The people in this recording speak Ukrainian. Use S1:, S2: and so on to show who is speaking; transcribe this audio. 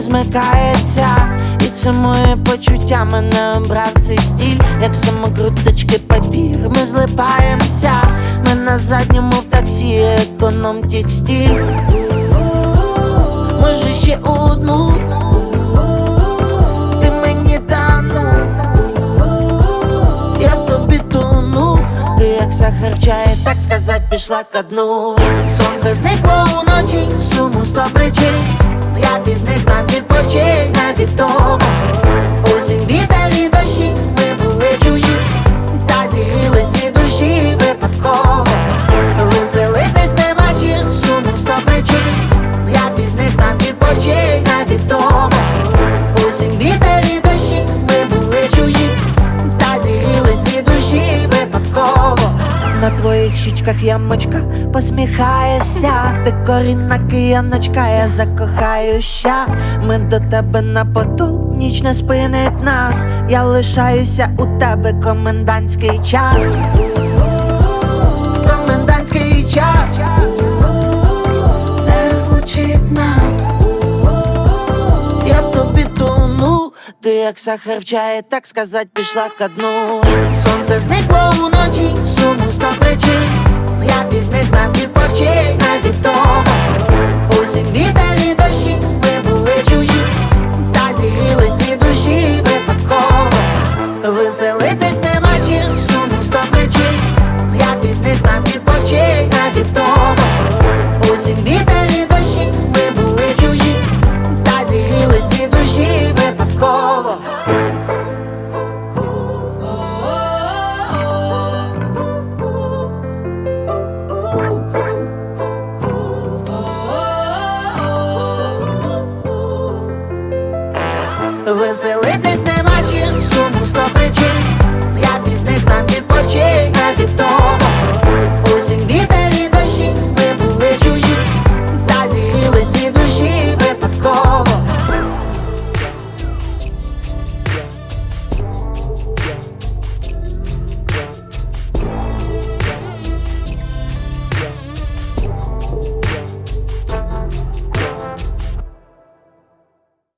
S1: змикається, і це моє почуття мене обрав цей стіль, як самокруточки папір, ми злипаємося, ми на задньому в таксі, економ текстиль. Може ще одну, ти мені тану, я в тобі тону, ти як сахар в чаї, так сказать, пішла ко дну. Сонце зникло на твоїх щічках ямочка посміхаєшся, ти корінна кияночка, я закохаюся. Ми до тебе на подол, ніч не спинить нас. Я лишаюся у тебе комендантський час. Комендантський час як чаї, так сказать, пішла ко дну. Сонце зникло уночі, суму сто причин. Я від них на відпочинь, навіть тому. Осінь, вітер і дощі, ми були чужі. Та зігрілись дві душі випадково. Веселитись нема Веселитись нема чим, суму сто причин Я від них там відпочив, навіть того. Осінь, вітер